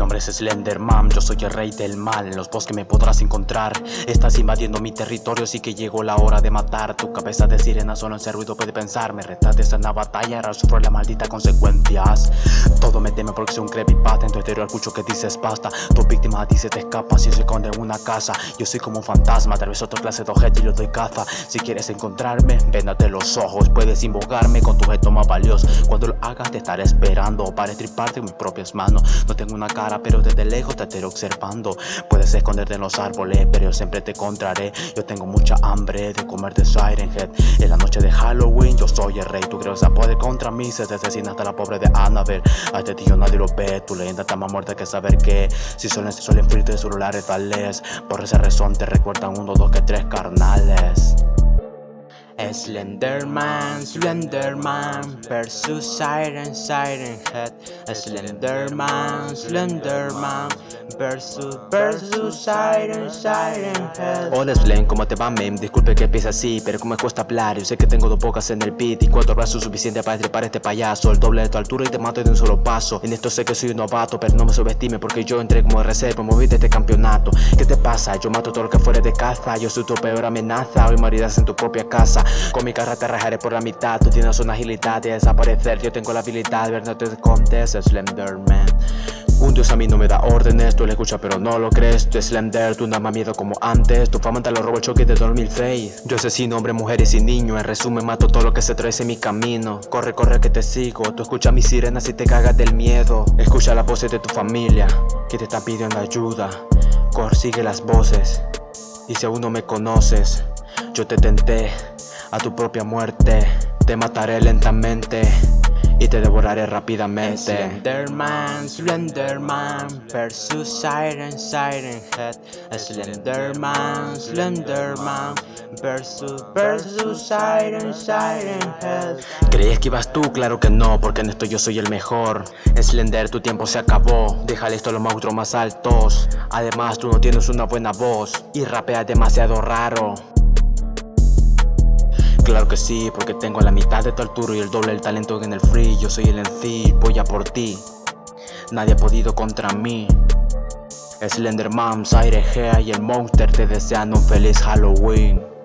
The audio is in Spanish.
nombre es Slenderman, yo soy el rey del mal. En los bosques me podrás encontrar. Estás invadiendo mi territorio, así que llegó la hora de matar. Tu cabeza de sirena solo en ese ruido puede pensar. Me retaste esta una batalla, ahora sufro las malditas consecuencias. Todo me teme porque soy un creepypasta. En tu exterior escucho que dices basta. Tu víctima dice te escapas y se esconde en una casa Yo soy como un fantasma, tal vez otra clase de objeto y yo doy caza. Si quieres encontrarme, véndate los ojos. Puedes invocarme con tu objeto más valioso. Cuando lo hagas te estaré esperando. Para estriparte en mis propias manos. No tengo una cara pero desde lejos te estaré observando. Puedes esconderte en los árboles pero yo siempre te encontraré. Yo tengo mucha hambre de comer de Siren Head En la noche de Halloween yo soy el rey. Tu crees poder contra mí se asesina hasta la pobre de Annabelle. A este tío nadie lo ve Tu leyenda está más muerta que saber que Si suelen, suelen de celulares tales Por esa razón te recuerdan uno, dos, que tres carnales Slenderman, Slenderman versus Siren, Siren Head. Slenderman, Slenderman versus, versus Siren, Siren Head. Hola Slen, ¿cómo te va, mem? Disculpe que empiece así, pero como me cuesta hablar Yo sé que tengo dos bocas en el beat y cuatro brazos suficientes para estripar este payaso. El doble de tu altura y te mato de un solo paso. En esto sé que soy un novato, pero no me subestime porque yo entré como reserva Moví de este campeonato. ¿Qué te pasa? Yo mato todo lo que fuera de caza. Yo soy tu peor amenaza, hoy morirás en tu propia casa. Con mi carro te rajaré por la mitad. Tú tienes una agilidad de desaparecer. Yo tengo la habilidad de ver no te escondes Slenderman un dios a mí no me da órdenes, tú le escuchas pero no lo crees. Tú Slender, tú nada más miedo como antes. Tu fama te lo robo el choque de 2006 Yo asesino hombres, mujeres y niños. En resumen mato todo lo que se trae en mi camino. Corre, corre que te sigo. Tú escuchas mis sirenas y te cagas del miedo. Escucha las voces de tu familia Que te están pidiendo ayuda. Corre, sigue las voces Y si aún no me conoces Yo te tenté a tu propia muerte. Te mataré lentamente y te devoraré rápidamente. Slenderman, Slenderman versus Siren, Siren Head Slenderman, Slenderman versus, versus Siren, Siren Head ¿Creías que ibas tú? Claro que no, porque en esto yo soy el mejor. Slender, tu tiempo se acabó. Déjale esto a los monstruos más altos. Además, tú no tienes una buena voz Y rapeas demasiado raro Claro que sí, porque tengo la mitad de tu altura y el doble del talento en el free. Yo soy el MC, voy a por ti. Nadie ha podido contra mí. Slenderman, Aire Gea y el Monster te desean un feliz Halloween